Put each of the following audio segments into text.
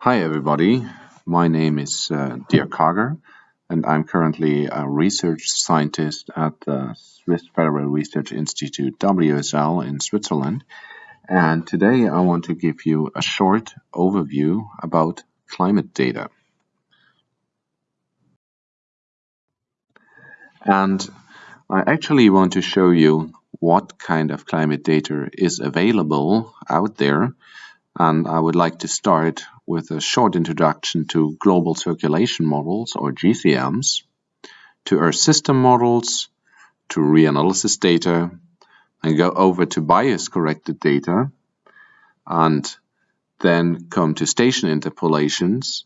Hi everybody, my name is uh, Dirk Karger and I'm currently a research scientist at the Swiss Federal Research Institute WSL in Switzerland and today I want to give you a short overview about climate data. And I actually want to show you what kind of climate data is available out there and I would like to start with a short introduction to global circulation models or GCMs, to Earth system models, to reanalysis data, and go over to bias corrected data, and then come to station interpolations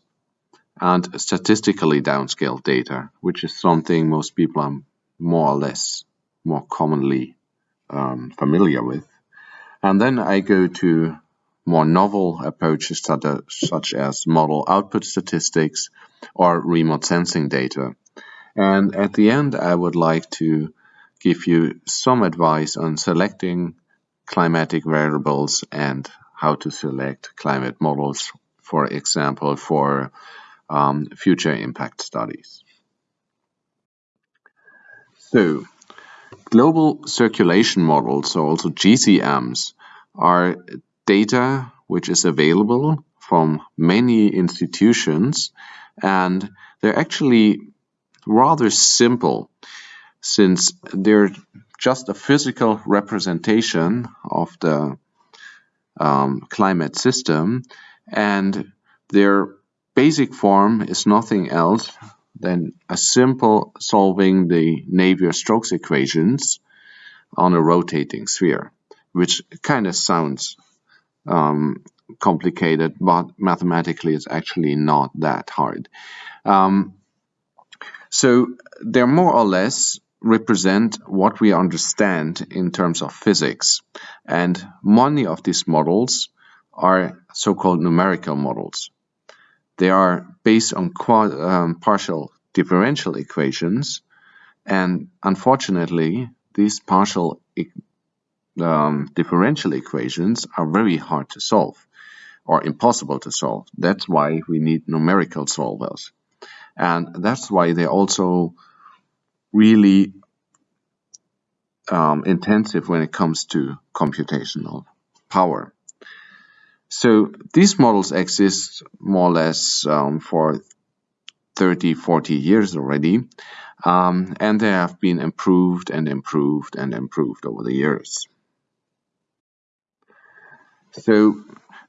and statistically downscaled data, which is something most people are more or less more commonly um, familiar with. And then I go to more novel approaches such as model output statistics or remote sensing data. And at the end, I would like to give you some advice on selecting climatic variables and how to select climate models, for example, for um, future impact studies. So, global circulation models, or also GCMs, are data which is available from many institutions and they're actually rather simple since they're just a physical representation of the um, climate system and their basic form is nothing else than a simple solving the Navier-Stokes equations on a rotating sphere, which kind of sounds um, complicated, but mathematically it's actually not that hard. Um, so they're more or less represent what we understand in terms of physics. And many of these models are so-called numerical models. They are based on um, partial differential equations. And unfortunately, these partial um, differential equations are very hard to solve or impossible to solve. That's why we need numerical solvers. And that's why they're also really um, intensive when it comes to computational power. So these models exist more or less um, for 30, 40 years already, um, and they have been improved and improved and improved over the years. So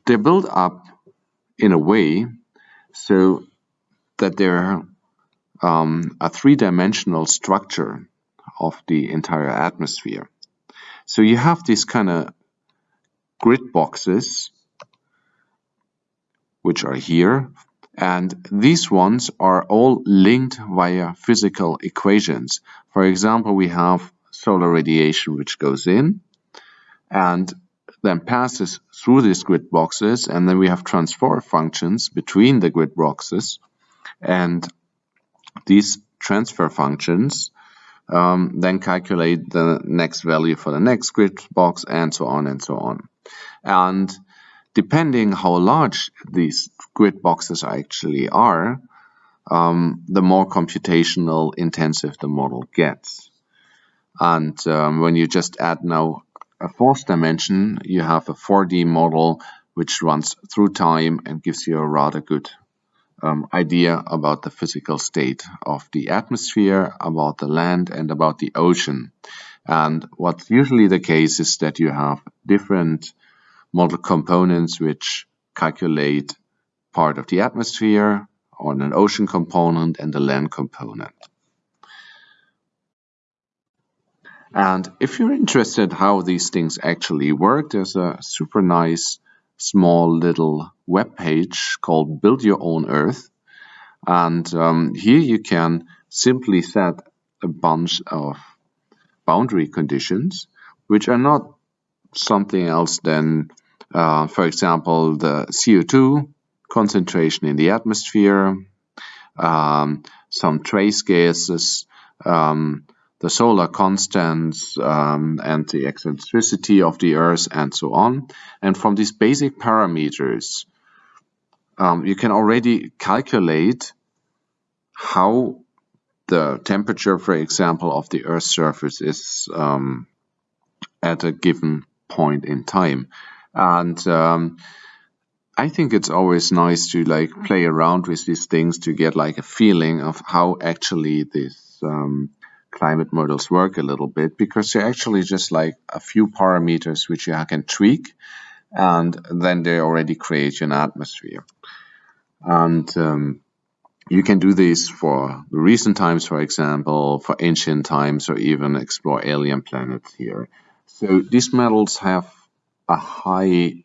they're built up in a way so that they're um, a three-dimensional structure of the entire atmosphere. So you have these kind of grid boxes which are here and these ones are all linked via physical equations. For example, we have solar radiation which goes in and then passes through these grid boxes and then we have transfer functions between the grid boxes. And these transfer functions um, then calculate the next value for the next grid box and so on and so on. And depending how large these grid boxes actually are um, the more computational intensive the model gets. And um, when you just add now a fourth dimension, you have a 4D model which runs through time and gives you a rather good um, idea about the physical state of the atmosphere, about the land, and about the ocean. And what's usually the case is that you have different model components which calculate part of the atmosphere, on an ocean component, and a land component. And if you're interested how these things actually work, there's a super nice small little web page called Build Your Own Earth. And um, here you can simply set a bunch of boundary conditions, which are not something else than, uh, for example, the CO2 concentration in the atmosphere, um, some trace gases, um, the solar constants um, and the eccentricity of the Earth and so on. And from these basic parameters, um, you can already calculate how the temperature, for example, of the Earth's surface is um, at a given point in time. And um, I think it's always nice to like play around with these things to get like a feeling of how actually this um, climate models work a little bit because they're actually just like a few parameters which you can tweak and then they already create an atmosphere. And um, you can do this for recent times, for example, for ancient times, or even explore alien planets here. So these models have a high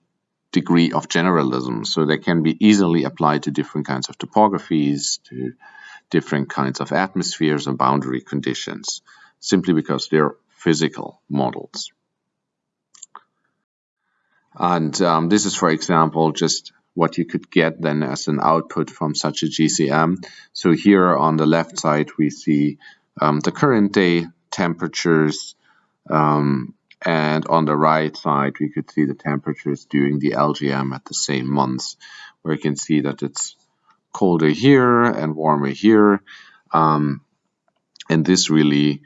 degree of generalism, so they can be easily applied to different kinds of topographies, to different kinds of atmospheres and boundary conditions, simply because they're physical models. And um, this is, for example, just what you could get then as an output from such a GCM. So here on the left side, we see um, the current day temperatures. Um, and on the right side, we could see the temperatures during the LGM at the same months, where you can see that it's colder here and warmer here. Um, and this really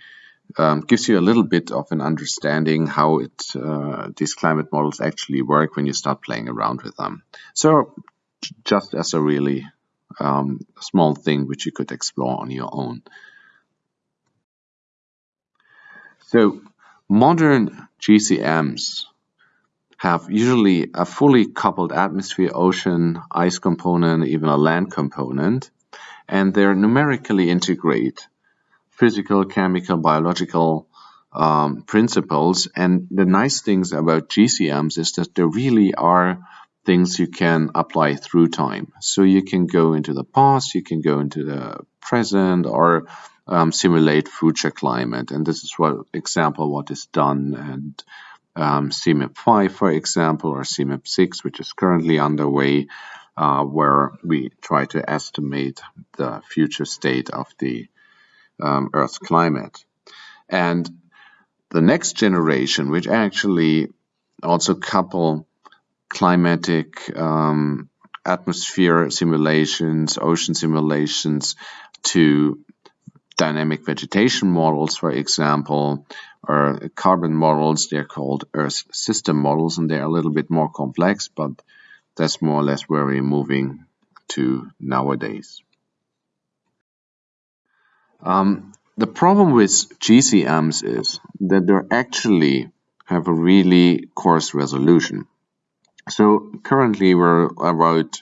um, gives you a little bit of an understanding how it uh, these climate models actually work when you start playing around with them. So just as a really um, small thing which you could explore on your own. So modern GCMs have usually a fully coupled atmosphere, ocean, ice component, even a land component, and they're numerically integrate physical, chemical, biological um, principles. And the nice things about GCMs is that there really are things you can apply through time. So you can go into the past, you can go into the present, or um, simulate future climate. And this is what example what is done and um, CMIP 5, for example, or CMIP 6, which is currently underway, uh, where we try to estimate the future state of the um, Earth's climate. And the next generation, which actually also couple climatic um, atmosphere simulations, ocean simulations to dynamic vegetation models, for example, or carbon models. They're called Earth system models, and they're a little bit more complex, but that's more or less where we're moving to nowadays. Um, the problem with GCMs is that they actually have a really coarse resolution. So currently we're about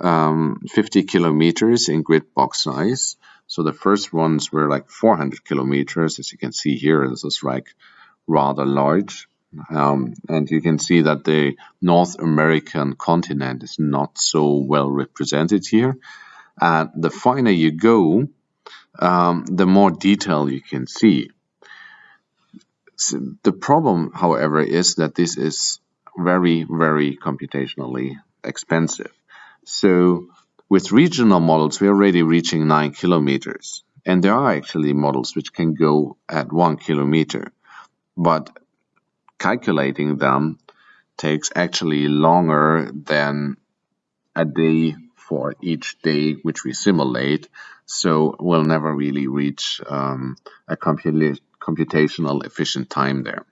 um, 50 kilometers in grid box size. So the first ones were like 400 kilometers. As you can see here, this is like rather large. Um, and you can see that the North American continent is not so well represented here. And the finer you go, um, the more detail you can see. So the problem, however, is that this is very, very computationally expensive. So with regional models, we're already reaching 9 kilometers. And there are actually models which can go at 1 kilometer. But calculating them takes actually longer than a day for each day which we simulate. So we'll never really reach um, a computational efficient time there.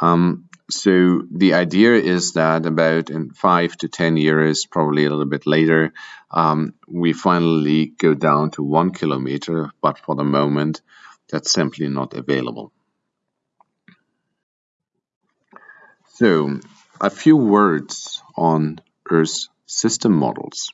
Um, so the idea is that about in five to 10 years, probably a little bit later, um, we finally go down to one kilometer, but for the moment, that's simply not available. So a few words on Earth system models.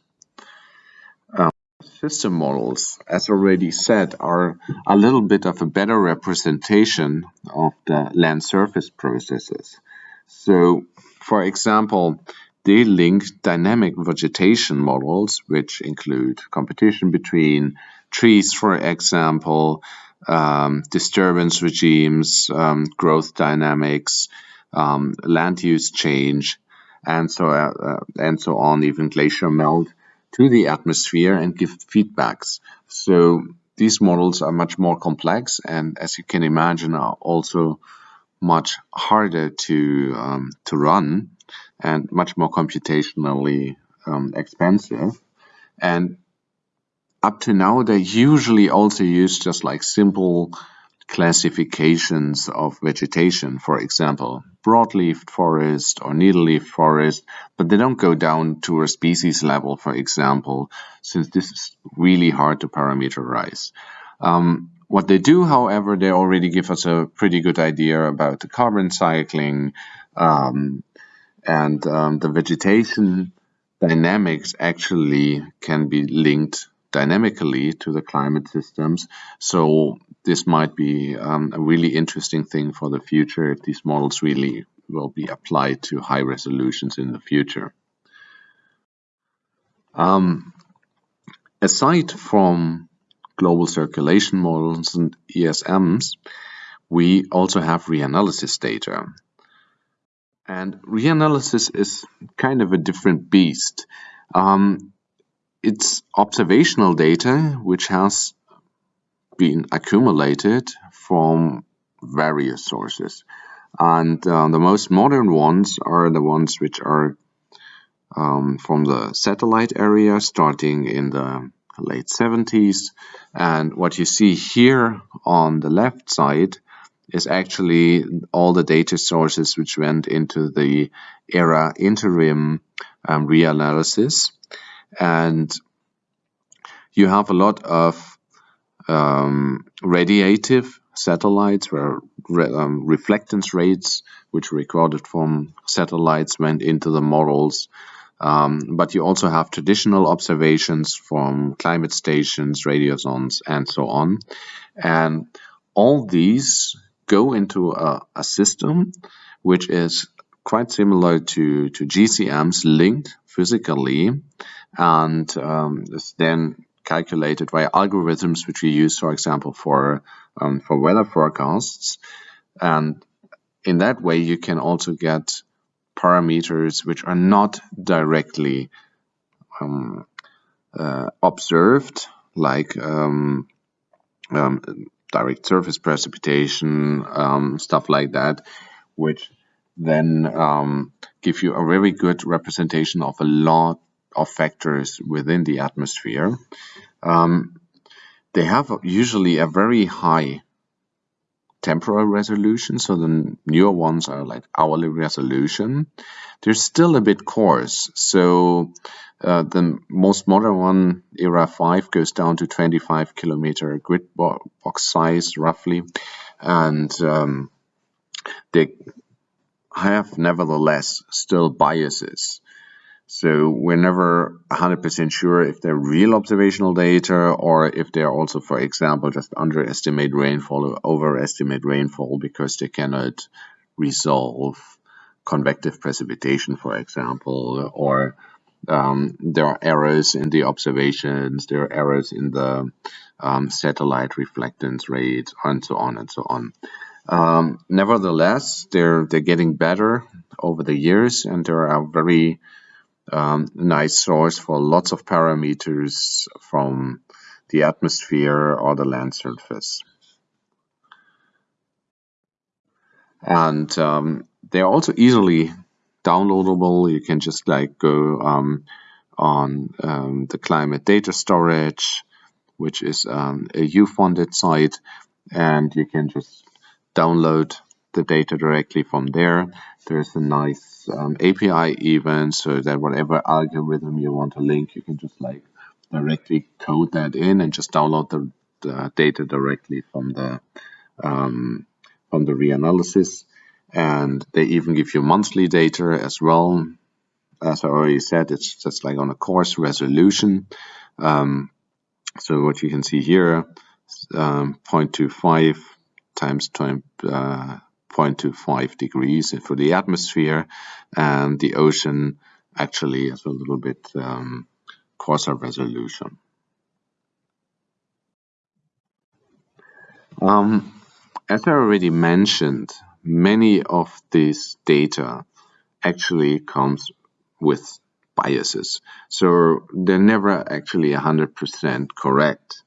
System models, as already said, are a little bit of a better representation of the land surface processes. So, for example, they link dynamic vegetation models, which include competition between trees, for example, um, disturbance regimes, um, growth dynamics, um, land use change, and so uh, uh, and so on, even glacier melt to the atmosphere and give feedbacks. So these models are much more complex and as you can imagine are also much harder to um, to run and much more computationally um, expensive. And up to now, they usually also use just like simple classifications of vegetation, for example, broadleaf forest or needleleaf forest, but they don't go down to a species level, for example, since this is really hard to parameterize. Um, what they do, however, they already give us a pretty good idea about the carbon cycling um, and um, the vegetation dynamics actually can be linked dynamically to the climate systems. So this might be um, a really interesting thing for the future if these models really will be applied to high resolutions in the future. Um, aside from global circulation models and ESMs, we also have reanalysis data. And reanalysis is kind of a different beast. Um, it's observational data which has been accumulated from various sources. And uh, the most modern ones are the ones which are um, from the satellite area starting in the late 70s. And what you see here on the left side is actually all the data sources which went into the ERA interim um, reanalysis. And you have a lot of um, radiative satellites where re um, reflectance rates, which recorded from satellites, went into the models. Um, but you also have traditional observations from climate stations, radiosondes, and so on. And all these go into a, a system which is quite similar to, to GCMs linked physically and um, then calculated via algorithms which we use, for example, for um, for weather forecasts. And in that way, you can also get parameters which are not directly um, uh, observed, like um, um, direct surface precipitation, um, stuff like that, which then um, give you a very good representation of a lot of factors within the atmosphere. Um, they have usually a very high temporal resolution, so the newer ones are like hourly resolution. They're still a bit coarse, so uh, the most modern one, ERA 5, goes down to 25 kilometer grid box size roughly, and um, they have nevertheless still biases. So we're never 100% sure if they're real observational data or if they're also, for example, just underestimate rainfall or overestimate rainfall because they cannot resolve convective precipitation, for example, or um, there are errors in the observations, there are errors in the um, satellite reflectance rate, and so on and so on. Um, nevertheless, they're they're getting better over the years, and there are very um, nice source for lots of parameters from the atmosphere or the land surface. And um, they're also easily downloadable. You can just like go um, on um, the climate data storage, which is um, a EU-funded site, and you can just download the data directly from there. There's a nice um, API even so that whatever algorithm you want to link, you can just like directly code that in and just download the, the data directly from the um, from the reanalysis. And they even give you monthly data as well. As I already said, it's just like on a coarse resolution. Um, so what you can see here, um, 0.25 times 20, uh, 0.25 degrees for the atmosphere, and the ocean actually has a little bit um, coarser resolution. Um, as I already mentioned, many of these data actually comes with biases. So they're never actually 100% correct.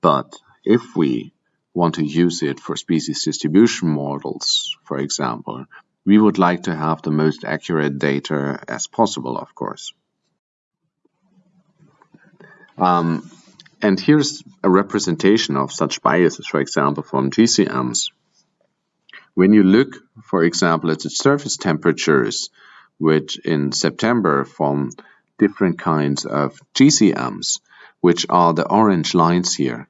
But if we want to use it for species distribution models, for example, we would like to have the most accurate data as possible, of course. Um, and here's a representation of such biases, for example, from GCMs. When you look, for example, at the surface temperatures, which in September from different kinds of GCMs, which are the orange lines here,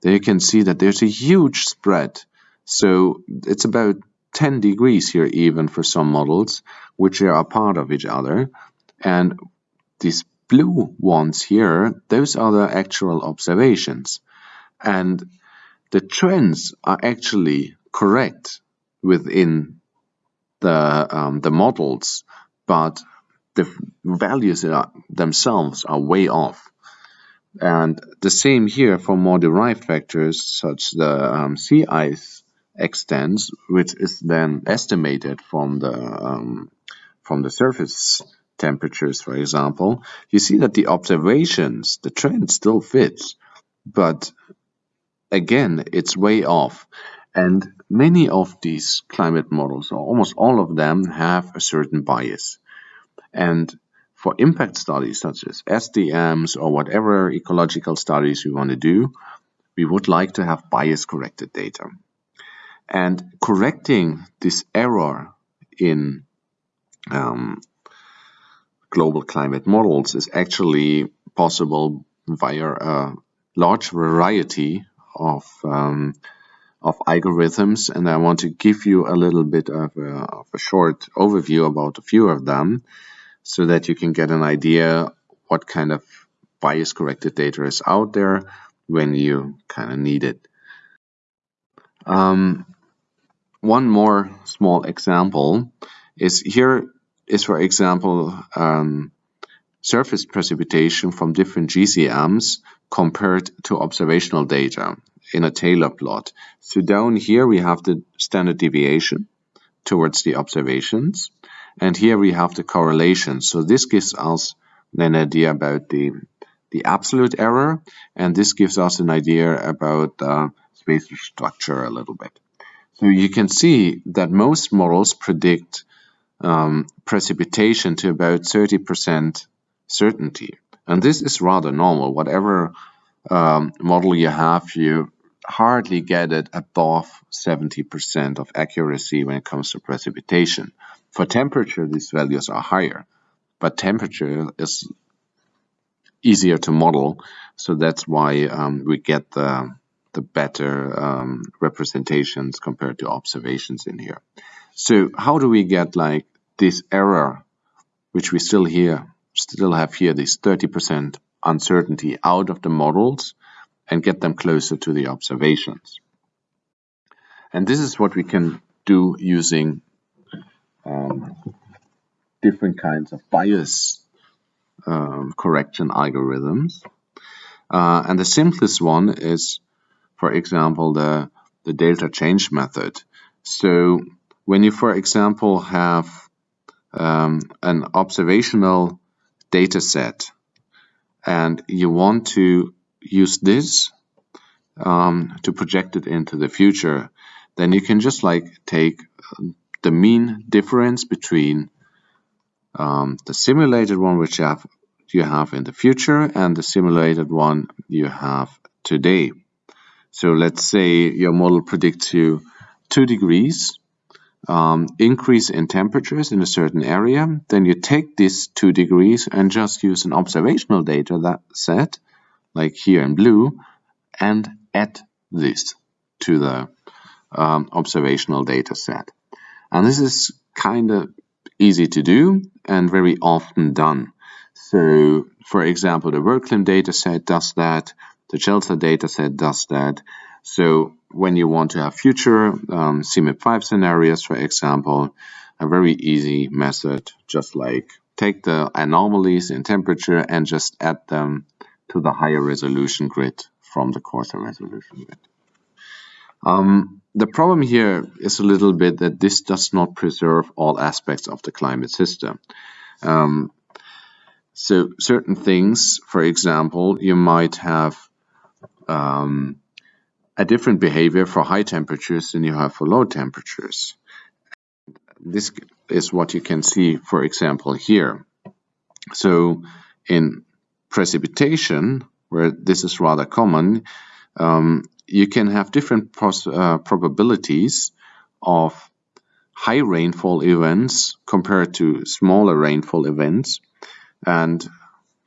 there you can see that there's a huge spread. So it's about 10 degrees here even for some models, which are a part of each other. And these blue ones here, those are the actual observations. And the trends are actually correct within the, um, the models, but the values are, themselves are way off. And the same here for more derived factors, such as the um, sea ice extents, which is then estimated from the um, from the surface temperatures, for example. You see that the observations, the trend still fits, but again, it's way off. And many of these climate models, or almost all of them, have a certain bias. And for impact studies such as SDMs or whatever ecological studies we want to do, we would like to have bias corrected data. And correcting this error in um, global climate models is actually possible via a large variety of um, of algorithms, and I want to give you a little bit of a, of a, short overview about a few of them, so that you can get an idea what kind of bias corrected data is out there when you kind of need it. Um, one more small example is here is, for example, um, surface precipitation from different GCMs compared to observational data in a Taylor plot. So down here we have the standard deviation towards the observations, and here we have the correlation. So this gives us an idea about the the absolute error, and this gives us an idea about uh, spatial structure a little bit. So you can see that most models predict um, precipitation to about 30% certainty. And this is rather normal. Whatever um, model you have, you hardly get it above 70% of accuracy when it comes to precipitation. For temperature, these values are higher, but temperature is easier to model, so that's why um, we get the, the better um, representations compared to observations in here. So how do we get like this error, which we still here still have here this 30% uncertainty out of the models and get them closer to the observations. And this is what we can do using um, different kinds of bias um, correction algorithms. Uh, and the simplest one is, for example, the, the delta change method. So when you, for example, have um, an observational data set and you want to use this um, to project it into the future, then you can just like take the mean difference between um, the simulated one which you have, you have in the future and the simulated one you have today. So let's say your model predicts you 2 degrees um, increase in temperatures in a certain area, then you take these 2 degrees and just use an observational data that set, like here in blue, and add this to the um, observational data set. And this is kind of easy to do and very often done. So, for example, the WorldClim dataset does that, the CHELSA dataset does that. So when you want to have future um, CMIP5 scenarios, for example, a very easy method, just like take the anomalies in temperature and just add them to the higher resolution grid from the coarser resolution grid. Um, the problem here is a little bit that this does not preserve all aspects of the climate system. Um, so certain things, for example, you might have um, a different behavior for high temperatures than you have for low temperatures. This is what you can see, for example, here. So in precipitation, where this is rather common, um, you can have different uh, probabilities of high rainfall events compared to smaller rainfall events, and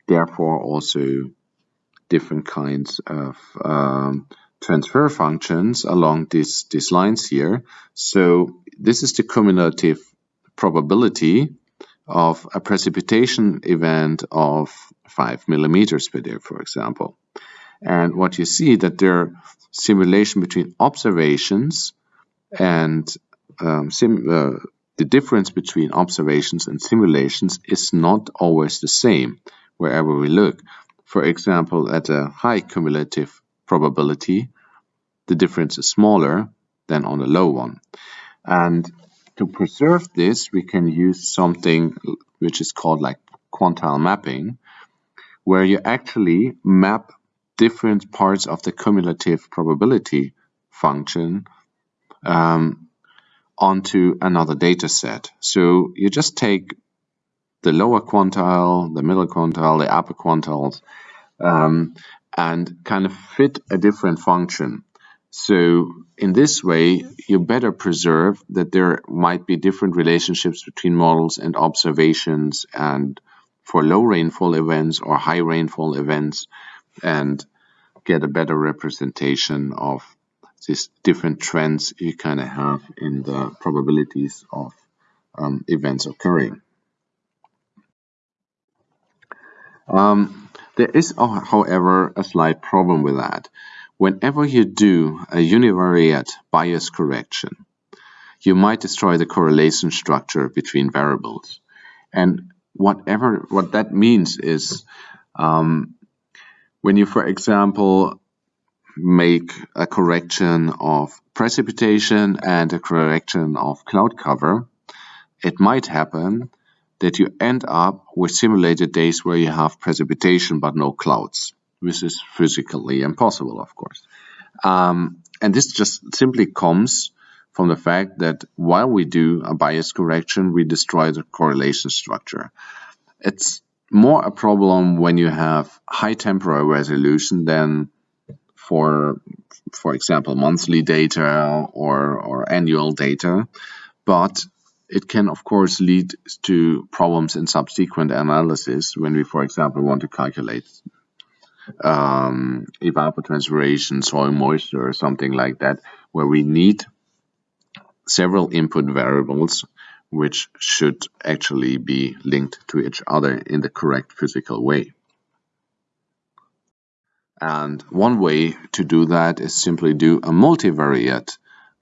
therefore also different kinds of um, transfer functions along these, these lines here. So this is the cumulative probability of a precipitation event of 5 millimeters per day, for example. And what you see that there simulation between observations and um, uh, the difference between observations and simulations is not always the same wherever we look. For example, at a high cumulative probability, the difference is smaller than on a low one. And to preserve this, we can use something which is called like quantile mapping, where you actually map different parts of the cumulative probability function um, onto another data set. So you just take the lower quantile, the middle quantile, the upper quantiles, um, and kind of fit a different function. So in this way, you better preserve that there might be different relationships between models and observations and for low rainfall events or high rainfall events and get a better representation of these different trends you kind of have in the probabilities of um, events occurring. Um, there is, however, a slight problem with that. Whenever you do a univariate bias correction, you might destroy the correlation structure between variables. And whatever what that means is um, when you, for example, make a correction of precipitation and a correction of cloud cover, it might happen that you end up with simulated days where you have precipitation but no clouds. This is physically impossible, of course. Um, and this just simply comes from the fact that while we do a bias correction, we destroy the correlation structure. It's more a problem when you have high temporal resolution than for, for example, monthly data or, or annual data. But it can, of course, lead to problems in subsequent analysis when we, for example, want to calculate um, evapotranspiration, soil moisture, or something like that, where we need several input variables which should actually be linked to each other in the correct physical way. And one way to do that is simply do a multivariate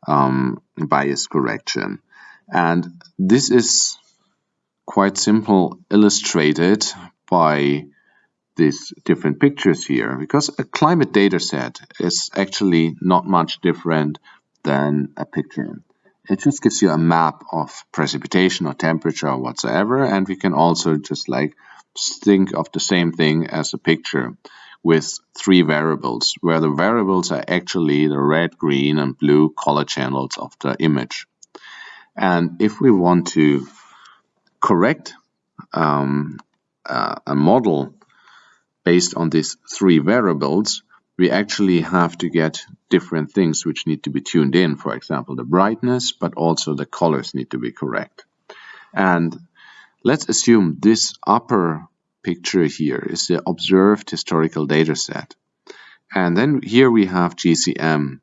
um, bias correction. And this is quite simple illustrated by these different pictures here because a climate data set is actually not much different than a picture. It just gives you a map of precipitation or temperature or whatsoever, and we can also just like think of the same thing as a picture with three variables, where the variables are actually the red, green, and blue color channels of the image. And if we want to correct um, uh, a model based on these three variables, we actually have to get different things which need to be tuned in. For example, the brightness, but also the colors need to be correct. And let's assume this upper picture here is the observed historical data set. And then here we have GCM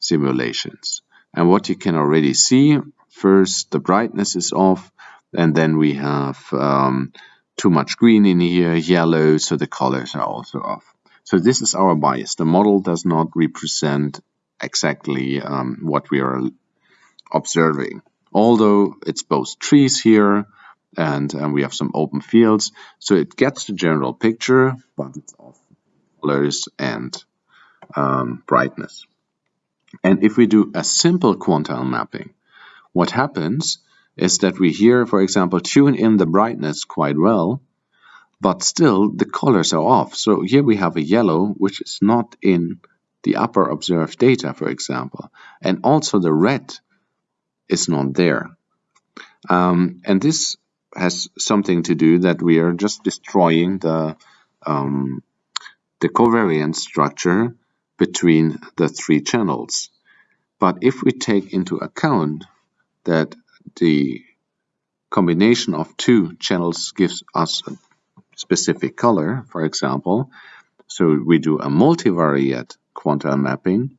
simulations. And what you can already see, first the brightness is off, and then we have um, too much green in here, yellow, so the colors are also off. So this is our bias. The model does not represent exactly um, what we are observing. Although it's both trees here and, and we have some open fields, so it gets the general picture, but it's off colors and um, brightness. And if we do a simple quantile mapping, what happens is that we here, for example, tune in the brightness quite well, but still the colors are off. So here we have a yellow, which is not in the upper observed data, for example. And also the red is not there. Um, and this has something to do that we are just destroying the um, the covariance structure between the three channels. But if we take into account that the combination of two channels gives us a specific color, for example, so we do a multivariate quantile mapping,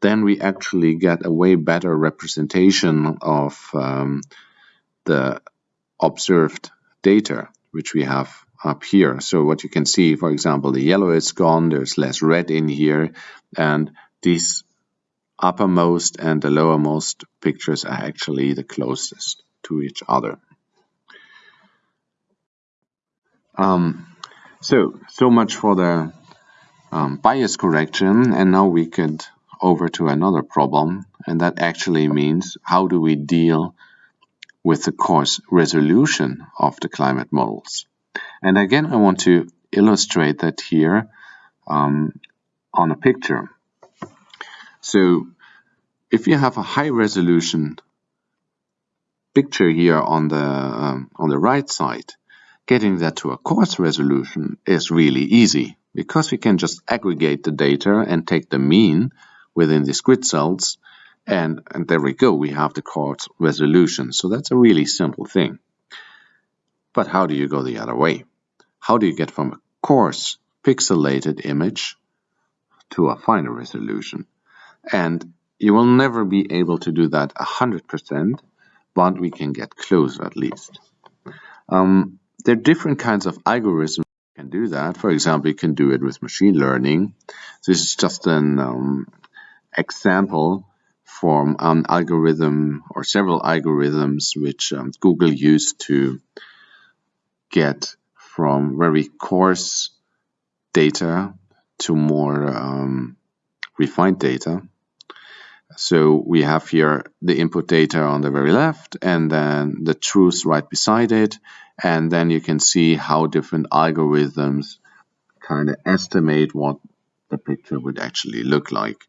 then we actually get a way better representation of um, the observed data, which we have up here. So what you can see, for example, the yellow is gone, there's less red in here, and these uppermost and the lowermost pictures are actually the closest to each other. Um, so, so much for the um, bias correction, and now we could over to another problem, and that actually means how do we deal with the coarse resolution of the climate models. And again, I want to illustrate that here um, on a picture. So if you have a high resolution picture here on the um, on the right side, getting that to a coarse resolution is really easy because we can just aggregate the data and take the mean within these grid cells and, and there we go, we have the coarse resolution. So that's a really simple thing. But how do you go the other way? How do you get from a coarse pixelated image to a finer resolution? And you will never be able to do that 100%, but we can get close at least. Um, there are different kinds of algorithms can do that. For example, you can do it with machine learning. This is just an um, example from an algorithm or several algorithms which um, Google used to get from very coarse data to more um, refined data. So we have here the input data on the very left and then the truth right beside it. And then you can see how different algorithms kind of estimate what the picture would actually look like.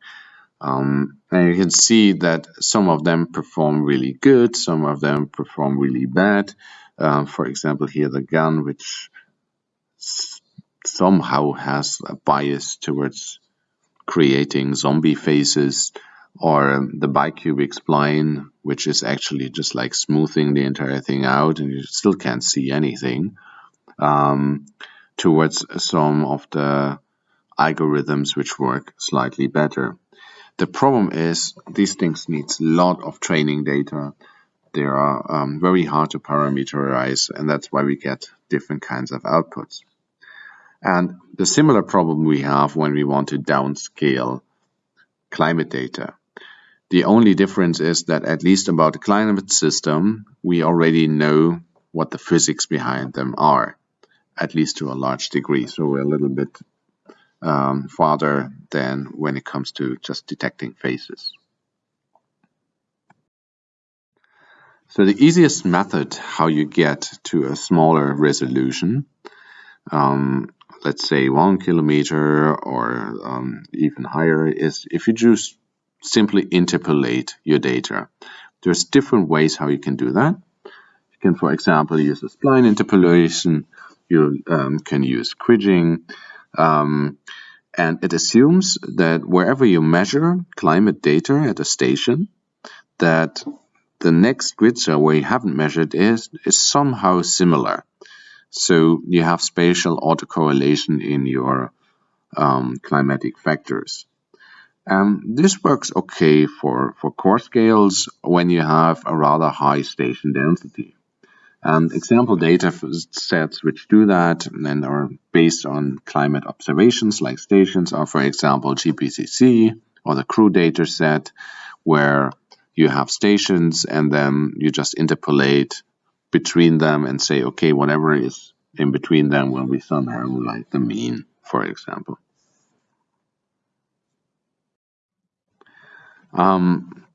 Um, and you can see that some of them perform really good, some of them perform really bad. Uh, for example, here the GAN, which somehow has a bias towards creating zombie faces, or um, the bicubic spline, which is actually just like smoothing the entire thing out, and you still can't see anything. Um, towards some of the algorithms which work slightly better. The problem is these things needs a lot of training data. They are um, very hard to parameterize, and that's why we get different kinds of outputs. And the similar problem we have when we want to downscale climate data. The only difference is that at least about the climate system, we already know what the physics behind them are, at least to a large degree. So we're a little bit um, farther than when it comes to just detecting faces. So the easiest method how you get to a smaller resolution, um, let's say one kilometer or um, even higher, is if you just simply interpolate your data. There's different ways how you can do that. You can, for example, use a spline interpolation. You um, can use Kriging. Um, and it assumes that wherever you measure climate data at a station, that the next grid cell where you haven't measured is, is somehow similar. So you have spatial autocorrelation in your um, climatic factors. Um, this works okay for, for coarse scales when you have a rather high station density. And example data sets which do that and are based on climate observations like stations are, for example, GPCC or the CRU data set, where you have stations and then you just interpolate between them and say, okay, whatever is in between them will be somehow like the mean, for example. Um,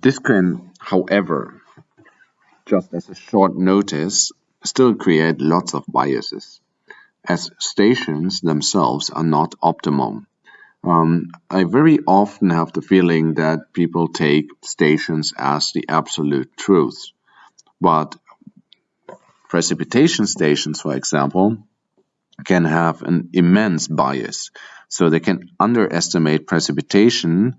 this can, however, just as a short notice, still create lots of biases, as stations themselves are not optimum. Um, I very often have the feeling that people take stations as the absolute truth, but precipitation stations, for example, can have an immense bias. So they can underestimate precipitation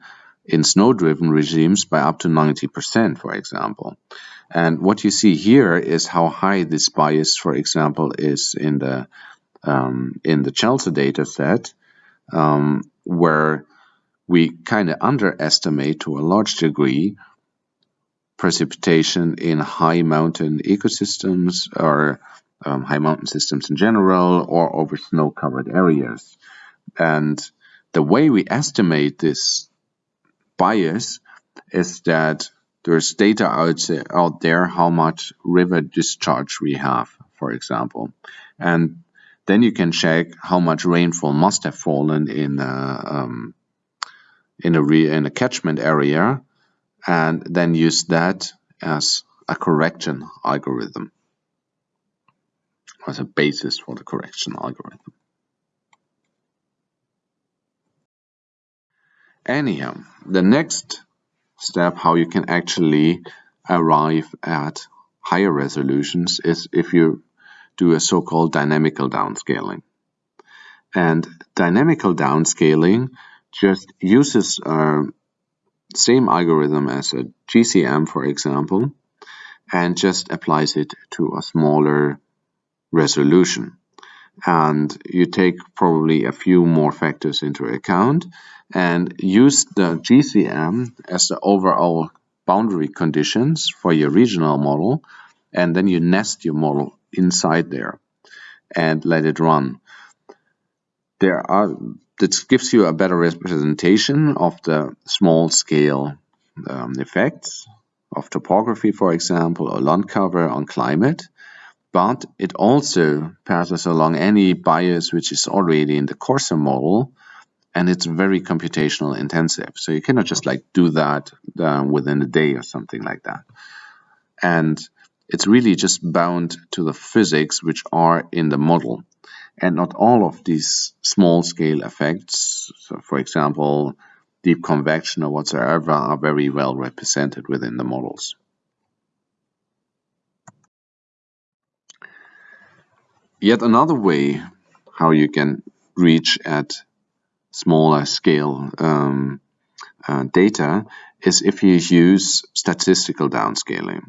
in snow-driven regimes by up to 90%, for example. And what you see here is how high this bias, for example, is in the um, in the CHELSA data set, um, where we kind of underestimate to a large degree precipitation in high mountain ecosystems or um, high mountain systems in general or over snow covered areas. And the way we estimate this bias is that there's data out, out there how much river discharge we have, for example. And then you can check how much rainfall must have fallen in a, um, in a, re, in a catchment area and then use that as a correction algorithm as a basis for the correction algorithm. Anyhow, the next step how you can actually arrive at higher resolutions is if you do a so-called dynamical downscaling. And dynamical downscaling just uses uh, same algorithm as a GCM, for example, and just applies it to a smaller resolution. And you take probably a few more factors into account and use the GCM as the overall boundary conditions for your regional model. And then you nest your model inside there and let it run. There are this gives you a better representation of the small scale um, effects of topography, for example, or land cover on climate, but it also passes along any bias which is already in the coarser model, and it's very computational intensive. So you cannot just like do that uh, within a day or something like that. And it's really just bound to the physics which are in the model and not all of these small scale effects, so for example, deep convection or whatsoever, are very well represented within the models. Yet another way how you can reach at smaller scale um, uh, data is if you use statistical downscaling.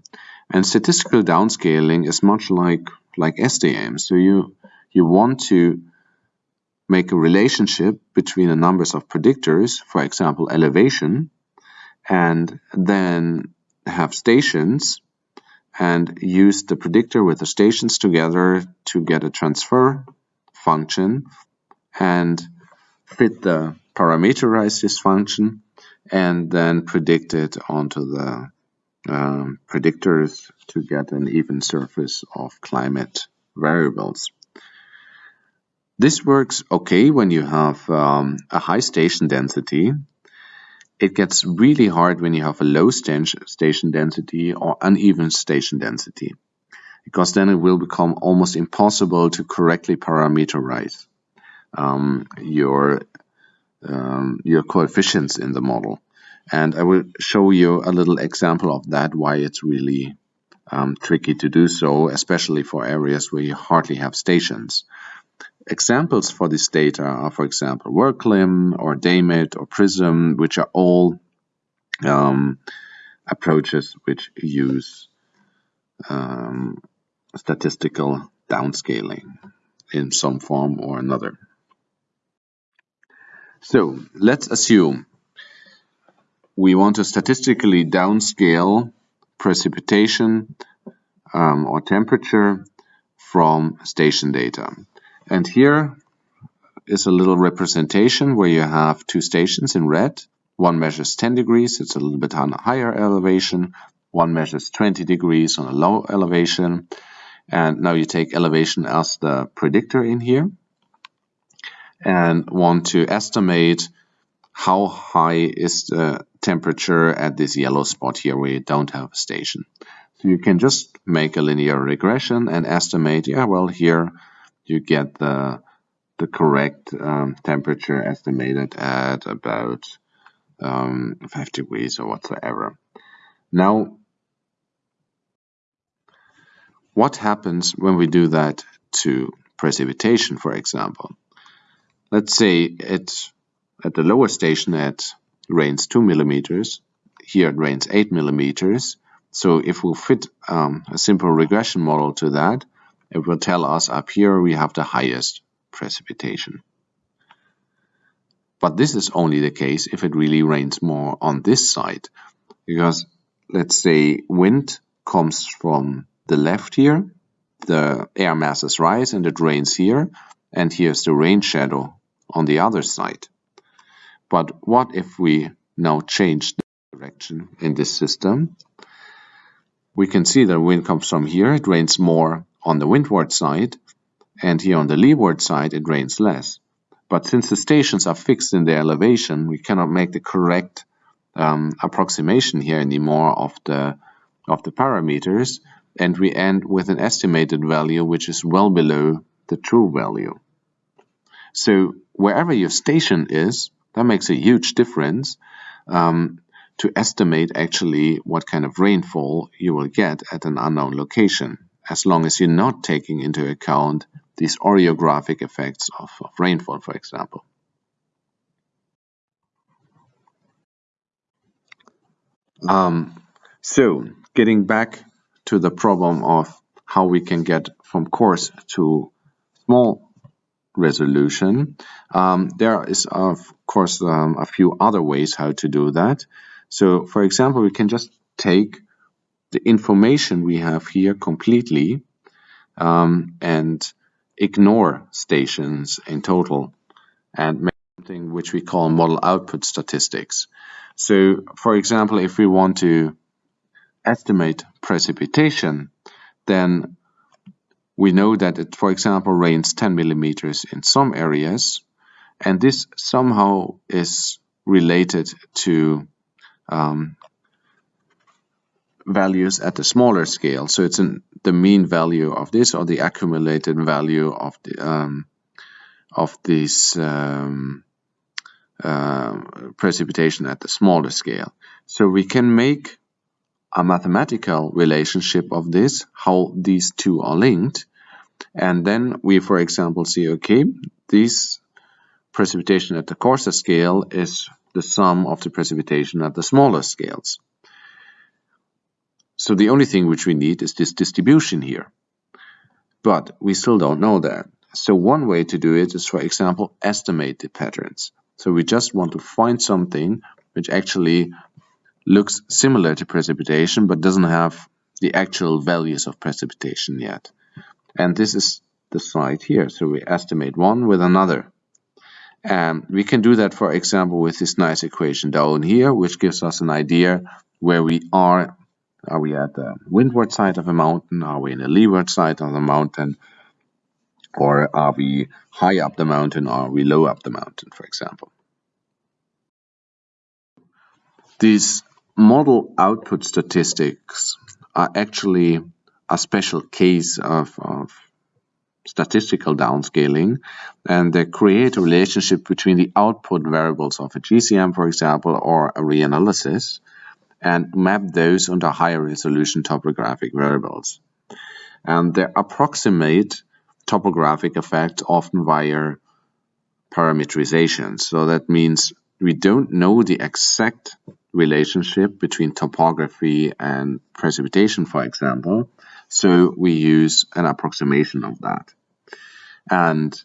And statistical downscaling is much like like SDM. So you you want to make a relationship between the numbers of predictors, for example, elevation, and then have stations and use the predictor with the stations together to get a transfer function and fit the parameterize this function and then predict it onto the um, predictors to get an even surface of climate variables. This works okay when you have um, a high station density. It gets really hard when you have a low station density or uneven station density, because then it will become almost impossible to correctly parameterize um, your um, your coefficients in the model. And I will show you a little example of that, why it's really um, tricky to do so, especially for areas where you hardly have stations. Examples for this data are, for example, WorldClim or Daymet or PRISM, which are all um, approaches which use um, statistical downscaling in some form or another. So let's assume we want to statistically downscale precipitation um, or temperature from station data. And here is a little representation where you have two stations in red. One measures 10 degrees, it's a little bit on a higher elevation. One measures 20 degrees on a low elevation. And now you take elevation as the predictor in here and want to estimate how high is the temperature at this yellow spot here where you don't have a station. So you can just make a linear regression and estimate, yeah, well, here you get the the correct um, temperature estimated at about um, 5 degrees or whatsoever. Now, what happens when we do that to precipitation, for example. Let's say it at the lower station it rains 2 millimeters, here it rains 8 millimeters. So if we fit um, a simple regression model to that, it will tell us up here we have the highest precipitation. But this is only the case if it really rains more on this side. Because let's say wind comes from the left here, the air masses rise and it rains here, and here's the rain shadow on the other side. But what if we now change the direction in this system? We can see that wind comes from here, it rains more on the windward side, and here on the leeward side it rains less. But since the stations are fixed in their elevation, we cannot make the correct um, approximation here anymore of the of the parameters, and we end with an estimated value which is well below the true value. So wherever your station is, that makes a huge difference um, to estimate actually what kind of rainfall you will get at an unknown location, as long as you're not taking into account these orographic effects of, of rainfall, for example. Um, so, getting back to the problem of how we can get from coarse to small resolution, um, there is, of course, um, a few other ways how to do that. So, for example, we can just take the information we have here completely um, and ignore stations in total and make something which we call model output statistics. So, for example, if we want to estimate precipitation, then we know that it, for example, rains 10 millimeters in some areas, and this somehow is related to um, values at the smaller scale. So it's an, the mean value of this or the accumulated value of the um, of this um, uh, precipitation at the smaller scale. So we can make a mathematical relationship of this, how these two are linked. And then we, for example, see, okay, this precipitation at the coarser scale is the sum of the precipitation at the smaller scales. So the only thing which we need is this distribution here. But we still don't know that. So one way to do it is, for example, estimate the patterns. So we just want to find something which actually looks similar to precipitation but doesn't have the actual values of precipitation yet. And this is the side here. So we estimate one with another. And we can do that, for example, with this nice equation down here, which gives us an idea where we are are we at the windward side of a mountain? Are we in the leeward side of the mountain? Or are we high up the mountain or are we low up the mountain, for example? These model output statistics are actually a special case of, of statistical downscaling and they create a relationship between the output variables of a GCM, for example, or a reanalysis and map those onto higher resolution topographic variables. And they approximate topographic effects often via parameterization. So that means we don't know the exact relationship between topography and precipitation, for example. So we use an approximation of that. And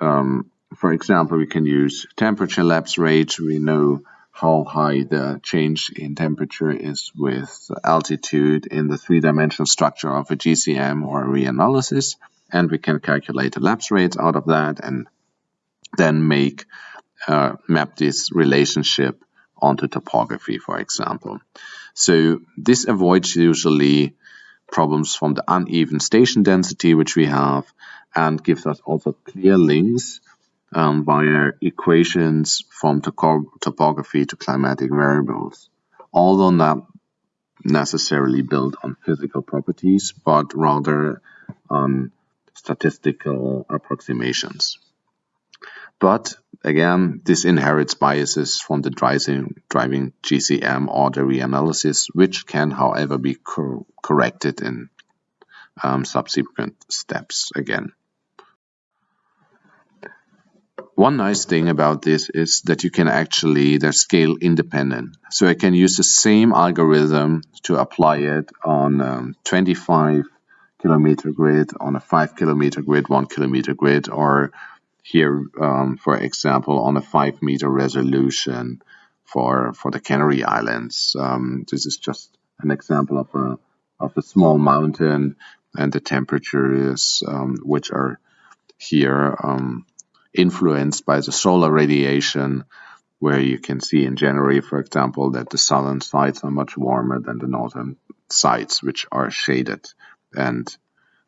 um, for example, we can use temperature lapse rate. We know how high the change in temperature is with altitude in the three-dimensional structure of a GCM or a reanalysis. And we can calculate the lapse rates out of that and then make uh, map this relationship onto topography, for example. So this avoids usually problems from the uneven station density which we have and gives us also clear links um, via equations from topography to climatic variables, although not necessarily built on physical properties, but rather on statistical approximations. But again, this inherits biases from the driving, driving GCM or the reanalysis, which can, however, be cor corrected in um, subsequent steps again. One nice thing about this is that you can actually, they're scale independent. So I can use the same algorithm to apply it on um, 25 kilometer grid, on a 5 kilometer grid, 1 kilometer grid, or here, um, for example, on a 5 meter resolution for, for the Canary Islands. Um, this is just an example of a, of a small mountain and the temperatures um, which are here um, influenced by the solar radiation, where you can see in January, for example, that the southern sides are much warmer than the northern sides, which are shaded. And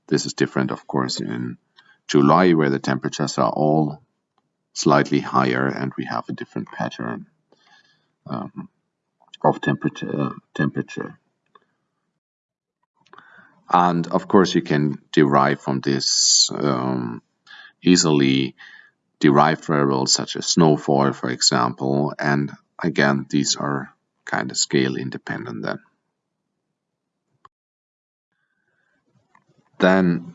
this is different, of course, in July, where the temperatures are all slightly higher and we have a different pattern um, of temperature. temperature. And of course, you can derive from this um, easily derived variables such as snowfall, for example. And again, these are kind of scale independent then. Then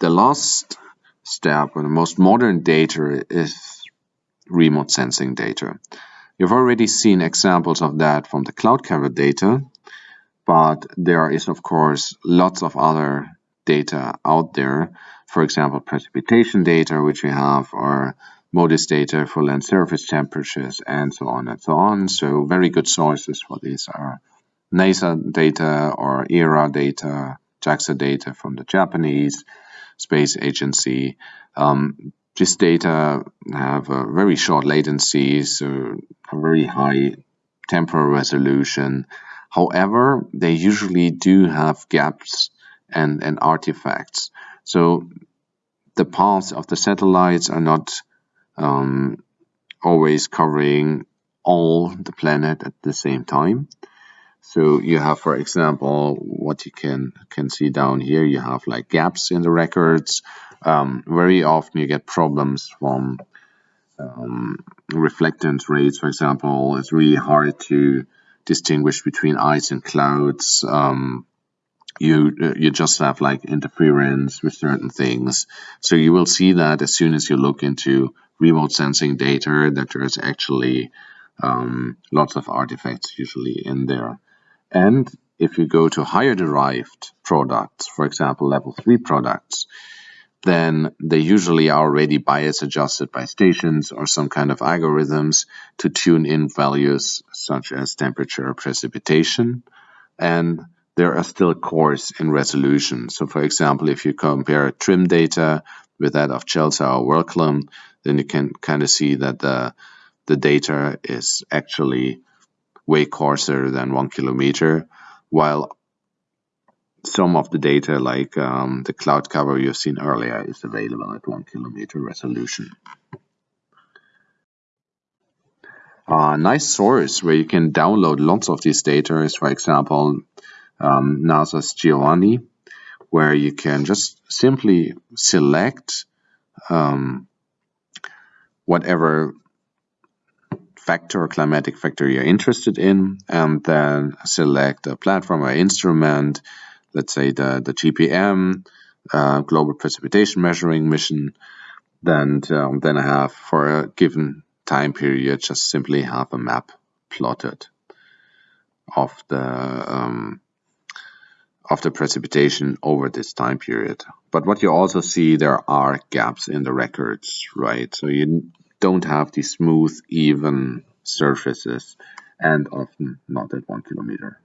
the last step or the most modern data is remote sensing data. You've already seen examples of that from the cloud cover data, but there is of course lots of other data out there for example, precipitation data, which we have, or MODIS data for land surface temperatures, and so on and so on. So very good sources for these are NASA data or ERA data, JAXA data from the Japanese Space Agency. Um, this data have a very short latency, so a very high temporal resolution. However, they usually do have gaps and, and artifacts. So the paths of the satellites are not um, always covering all the planet at the same time. So you have, for example, what you can can see down here. You have like gaps in the records. Um, very often you get problems from um, reflectance rates, for example. It's really hard to distinguish between ice and clouds. Um, you you just have like interference with certain things. So you will see that as soon as you look into remote sensing data, that there's actually um, lots of artifacts usually in there. And if you go to higher derived products, for example, level three products, then they usually are already bias adjusted by stations or some kind of algorithms to tune in values such as temperature or precipitation. And there are still cores in resolution. So for example, if you compare TRMM data with that of CHELSA or WorldClim, then you can kind of see that the, the data is actually way coarser than one kilometer, while some of the data like um, the cloud cover you've seen earlier is available at one kilometer resolution. A nice source where you can download lots of these data is, for example, um, NASA's Giovanni, where you can just simply select um, whatever factor or climatic factor you're interested in, and then select a platform or instrument, let's say the, the GPM, uh, Global Precipitation Measuring Mission, then, um, then I have for a given time period just simply have a map plotted of the um, of the precipitation over this time period. But what you also see, there are gaps in the records, right? So you don't have these smooth, even surfaces and often not at one kilometer.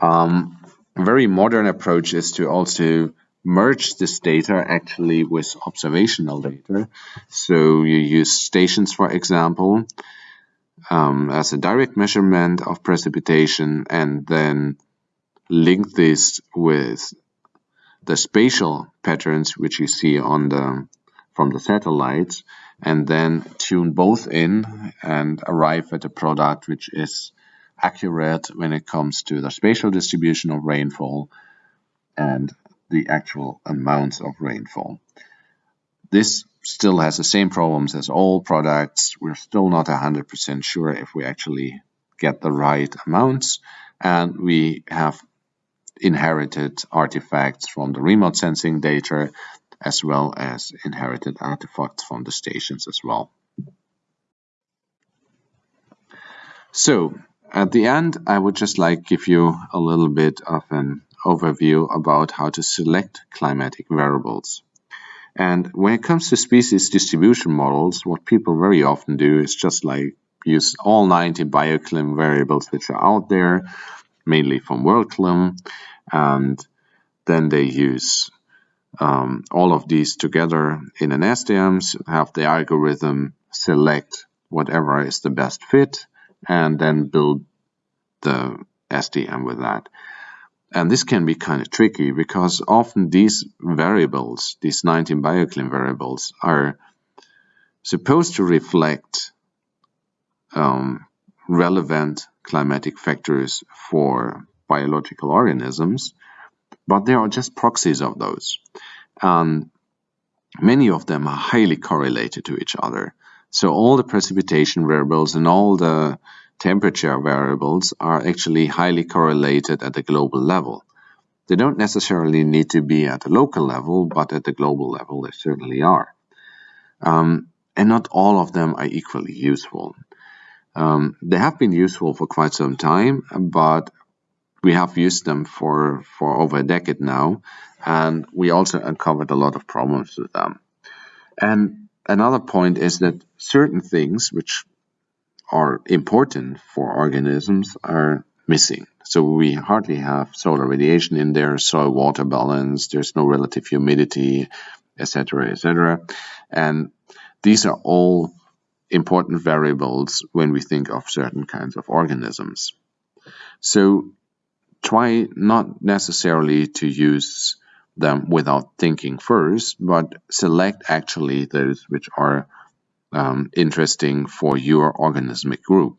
Um, a very modern approach is to also merge this data actually with observational data. So you use stations, for example, um, as a direct measurement of precipitation and then link this with the spatial patterns which you see on the from the satellites and then tune both in and arrive at a product which is accurate when it comes to the spatial distribution of rainfall and the actual amounts of rainfall. This still has the same problems as all products. We're still not 100% sure if we actually get the right amounts, and we have inherited artifacts from the remote sensing data as well as inherited artifacts from the stations as well. So at the end, I would just like give you a little bit of an overview about how to select climatic variables. And when it comes to species distribution models, what people very often do is just like use all 90 bioclim variables which are out there, mainly from WorldClim, and then they use um, all of these together in an SDM, have the algorithm select whatever is the best fit, and then build the SDM with that. And this can be kind of tricky because often these variables, these 19 bioclim variables, are supposed to reflect um, relevant climatic factors for biological organisms, but they are just proxies of those. And many of them are highly correlated to each other. So all the precipitation variables and all the temperature variables are actually highly correlated at the global level. They don't necessarily need to be at the local level, but at the global level they certainly are. Um, and not all of them are equally useful. Um, they have been useful for quite some time, but we have used them for, for over a decade now, and we also uncovered a lot of problems with them. And another point is that certain things which are important for organisms are missing. So we hardly have solar radiation in there, soil water balance, there's no relative humidity, etc., etc. And these are all important variables when we think of certain kinds of organisms. So try not necessarily to use them without thinking first, but select actually those which are um, interesting for your organismic group.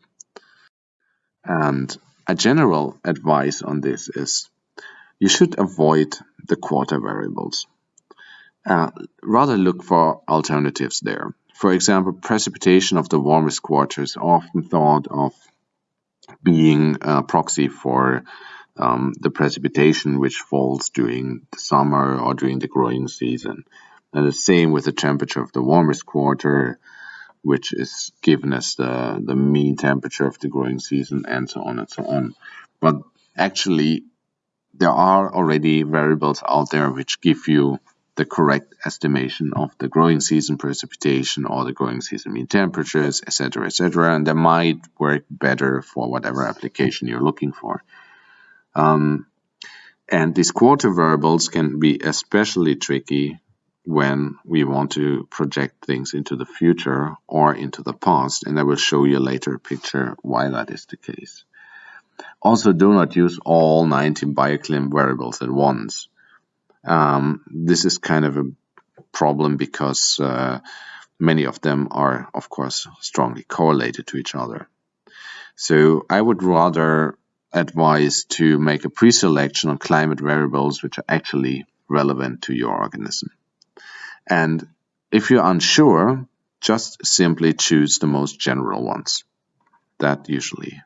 And a general advice on this is you should avoid the quarter variables. Uh, rather look for alternatives there. For example, precipitation of the warmest quarter is often thought of being a proxy for um, the precipitation which falls during the summer or during the growing season. And the same with the temperature of the warmest quarter, which is given as the, the mean temperature of the growing season, and so on and so on. But actually, there are already variables out there which give you the correct estimation of the growing season precipitation or the growing season mean temperatures, etc., etc., and they might work better for whatever application you're looking for. Um, and these quarter variables can be especially tricky when we want to project things into the future or into the past. And I will show you later a picture why that is the case. Also, do not use all 19 bioclim variables at once. Um, this is kind of a problem because uh, many of them are, of course, strongly correlated to each other. So I would rather advise to make a pre-selection on climate variables which are actually relevant to your organism. And if you're unsure, just simply choose the most general ones. That usually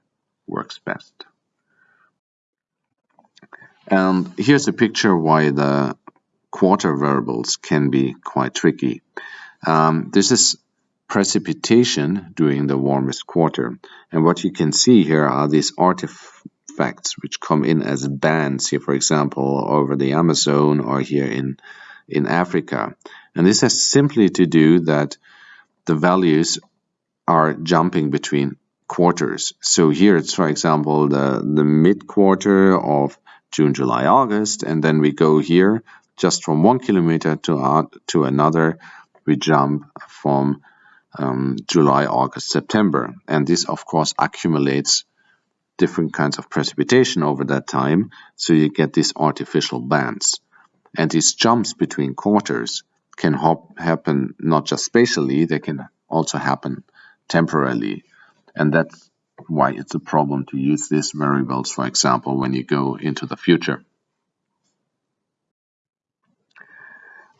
works best. And here's a picture why the quarter variables can be quite tricky. Um, this is precipitation during the warmest quarter. And what you can see here are these artifacts which come in as bands here, for example, over the Amazon or here in, in Africa. And this has simply to do that the values are jumping between quarters. So here it's, for example, the, the mid quarter of June, July, August, and then we go here just from one kilometer to, uh, to another, we jump from um, July, August, September. And this, of course, accumulates different kinds of precipitation over that time, so you get these artificial bands. And these jumps between quarters can happen not just spatially, they can also happen temporarily. And that's why it's a problem to use these variables, for example, when you go into the future.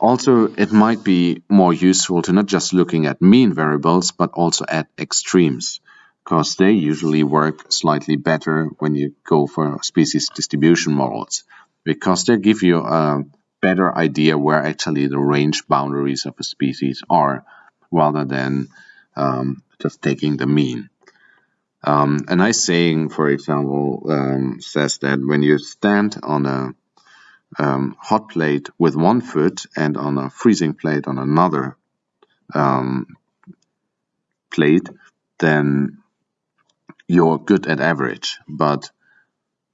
Also, it might be more useful to not just looking at mean variables, but also at extremes, because they usually work slightly better when you go for species distribution models, because they give you a better idea where actually the range boundaries of a species are rather than um, just taking the mean. Um, a nice saying, for example, um, says that when you stand on a um, hot plate with one foot and on a freezing plate on another um, plate, then you're good at average, but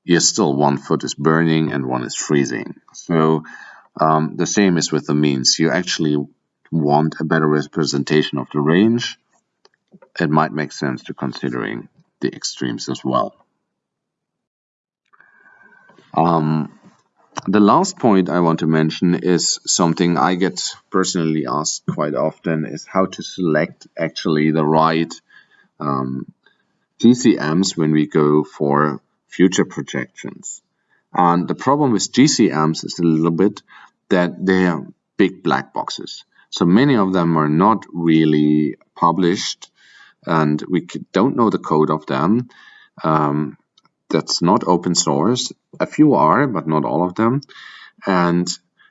you're still one foot is burning and one is freezing. So um, the same is with the means. You actually want a better representation of the range. It might make sense to considering the extremes as well. Um, the last point I want to mention is something I get personally asked quite often is how to select actually the right um, GCMs when we go for future projections. And the problem with GCMs is a little bit that they are big black boxes. So many of them are not really published and we don't know the code of them. Um, that's not open source. A few are, but not all of them. And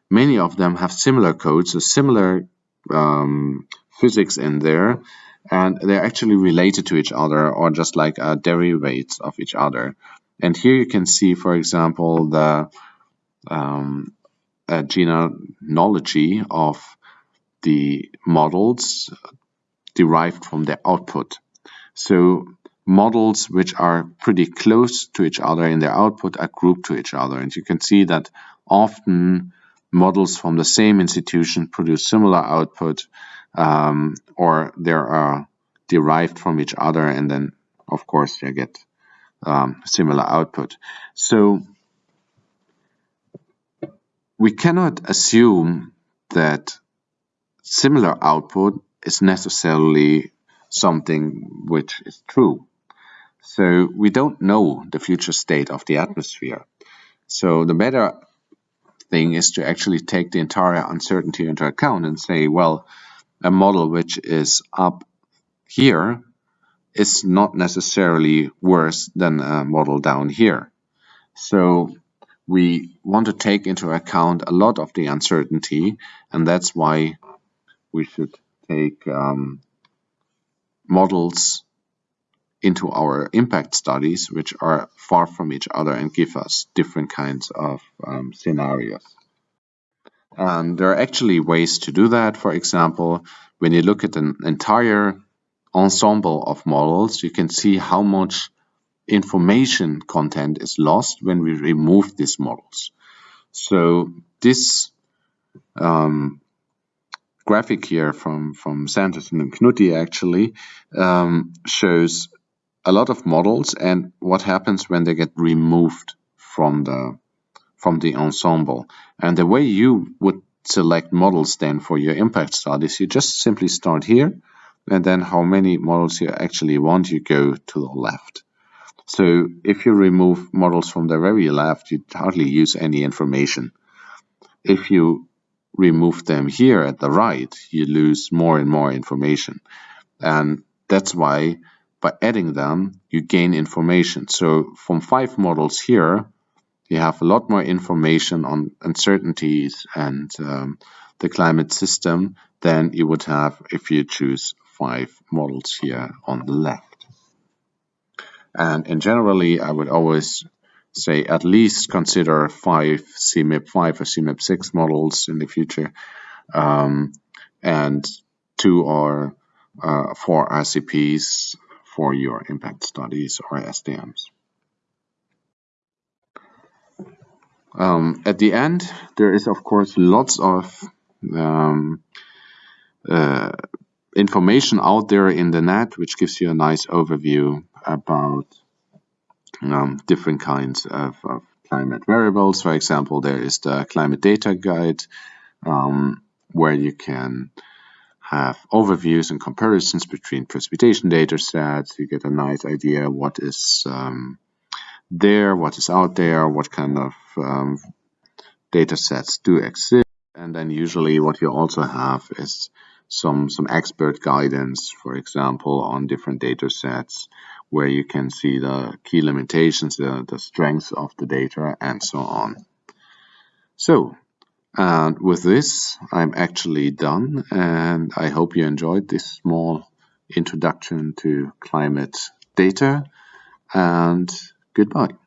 many of them have similar codes, so similar um, physics in there, and they're actually related to each other or just like uh, derivatives of each other. And here you can see, for example, the um, genealogy of the models derived from their output. So models which are pretty close to each other in their output are grouped to each other. And you can see that often models from the same institution produce similar output um, or they are derived from each other and then of course you get um, similar output. So we cannot assume that similar output is necessarily something which is true. So we don't know the future state of the atmosphere. So the better thing is to actually take the entire uncertainty into account and say, well, a model which is up here is not necessarily worse than a model down here. So we want to take into account a lot of the uncertainty, and that's why we should take um, models into our impact studies, which are far from each other and give us different kinds of um, scenarios. And there are actually ways to do that. For example, when you look at an entire ensemble of models, you can see how much information content is lost when we remove these models. So this um, graphic here from, from Sanderson and Knutti actually um, shows a lot of models and what happens when they get removed from the from the ensemble. And the way you would select models then for your impact studies, you just simply start here and then how many models you actually want, you go to the left. So if you remove models from the very left, you hardly use any information. If you remove them here at the right, you lose more and more information. And that's why by adding them, you gain information. So from five models here, you have a lot more information on uncertainties and um, the climate system than you would have if you choose five models here on the left. And in generally, I would always say at least consider five CMIP5 or CMIP6 models in the future, um, and two or uh, four RCPs for your impact studies or SDMs. Um, at the end, there is of course lots of um, uh, information out there in the net which gives you a nice overview about um, different kinds of, of, climate variables. For example, there is the climate data guide um, where you can have overviews and comparisons between precipitation data sets. You get a nice idea what is um, there, what is out there, what kind of um, data sets do exist. And then usually what you also have is some, some expert guidance, for example, on different data sets where you can see the key limitations, the, the strengths of the data, and so on. So And with this, I'm actually done, and I hope you enjoyed this small introduction to climate data, and goodbye.